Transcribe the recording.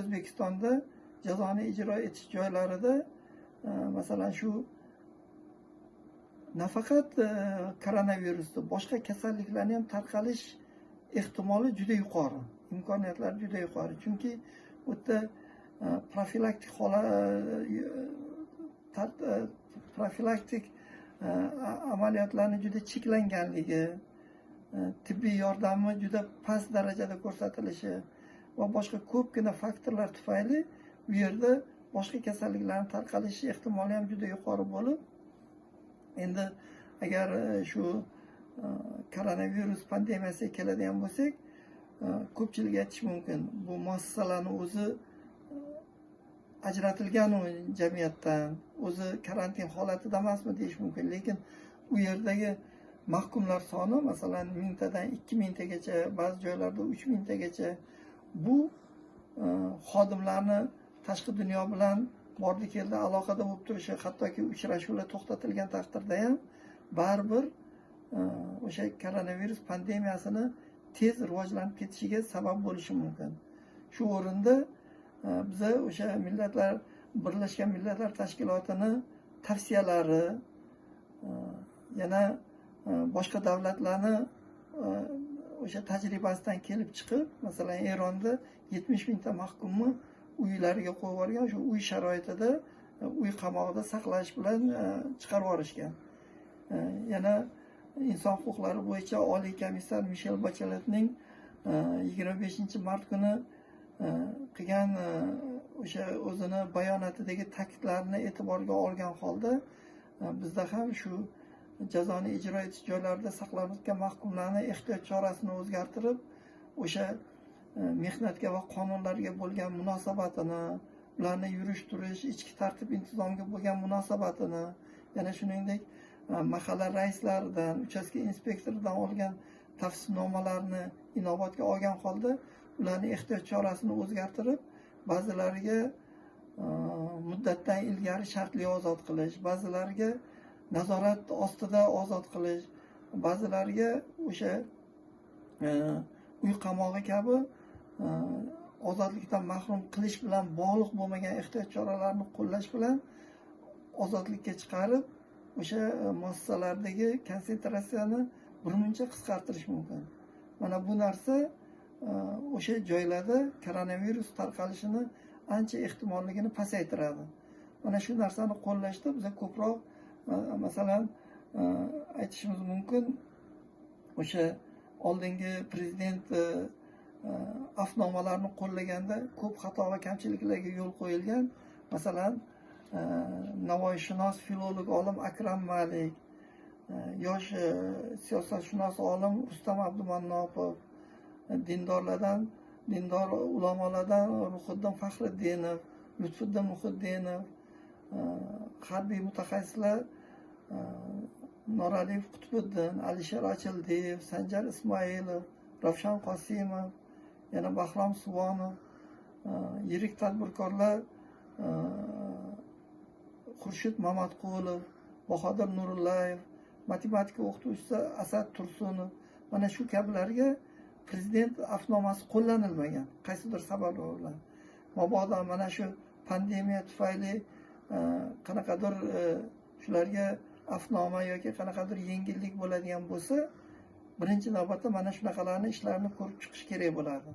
o'zbekistonda jazoni ijro etish joylarida e, masalan shu nafaqat e, koronavirusni boshqa kasalliklarni ham tarqalish ehtimoli juda yuqori imkoniyatlari juda yuqori. Chunki u yerda e, profilaktik holat profilaktik amaliyotlarni juda cheklanganligi tibbiy yordamni juda past darajada ko'rsatilishi va boshqa ko'pgina faktorlar tufayli u yerda boshqa kasalliklarni tarqalishi ehtimoli ham juda yuqori bo'lib endi agar e, shu e, koronavirus pandemiyasiga keladigan bo'lsak e, ko'pchilik aytishi mumkin bu muassasalarni o'zi ajratilganu jamiyatdan o'zi karantin holatida emasmi deyish mumkin lekin u yerdagi mahkumlar soni masalan mingtadan ikki mingtagacha ba'zi joylarda uch mingtagacha bu e, xodimlarni tashqi dunyo bilan bordi keldi aloqada bo'lib turishi hattoki uchrashuvlar to'xtatilgan taqdirda ham baribir e, o'sha koronavirus pandemiyasini tez rivojlanib ketishiga sabab bo'lishi mumkin. Shu o'rinda e, biza o'sha millatlar birlashgan millatlar tashkilotini tavsiyalari e, yana e, boshqa davlatlarni e, o'sha tajribasidan kelib chiqib masalan eronda yetmish mingta mahkumni uylariga qo'yib yuborgan o'sha uy sharoitida e, uy qamog'ida saqlash bilan e, chiqarib yuborishgan. E, yana inson huquqlari bo'yicha oliy komissar mishel bacheletning yigirma beshinchi mart kuni qilgan o'sha o'zini bayonotidagi ta'kidlarni e'tiborga olgan holda bizda ham shu jazoni ijro etish joylarida saqlanayotgan mahkumlarni ehtiyot chorasini o'zgartirib o'sha e, mehnatga va qonunlarga bo'lgan munosabatini ularni yurish turish ichki tartib intizomga bo'lgan munosabatini yana shuningdek e, mahalla raislaridan uchastka inspektoridan olgan tavsifnomalarni inobatga olgan holda ularni ehtiyot chorasini o'zgartirib ba'zilariga e, muddatdan ilgari shartli ozod qilish ba'zilariga nazorat ostida ozod qilish. Ba'zilariga o'sha e, uy qamog'i kabi e, ozodlikdan mahrum qilish bilan bog'liq bo'lmagan ehtiyot choralarini qo'llash bilan ozodlikka chiqarib o'sha e, muassasalardagi konsentratsiyani birmuncha qisqartirish mumkin. Mana bu narsa o'sha joylarda koronavirus tarqalishini ancha ehtimolligini pasaytiradi. Mana shu narsani qo'llashda biza ko'proq masalan e, aytishimiz mumkin o'sha oldingi prezident e, e, afnomalarni qo'llaganda ko'p xato va kamchiliklarga yo'l qo'yilgan masalan navoiyshunos filolog olim akram malik yosh siyosatshunos olim rustam abdumannopov dindorlardan dindor ulamolardan ruhiddin faxriddinov lutfiddin muhiddinov harbiy mutaxassislar noraliyev qutbiddin alisher ochildiyev sanjar ismoilov ravshan qosimov yana bahrom suvonov yirik tadbirkorlar xurshid mamatqulov bahodir nurullayev matematika o'qituvchisi asad tursunov. Mana shu kabilarga prezident afnomasi qo'llanilmagan. Qaysidir sabablar bilan mabodo mana shu pandemiya tufayli qanaqadir shularga afnoma yoki qanaqadir yengillik bo'ladigan bo'lsa birinchi navbatda mana shunaqalarni ishlarini ko'rib chiqish kerak bo'ladi.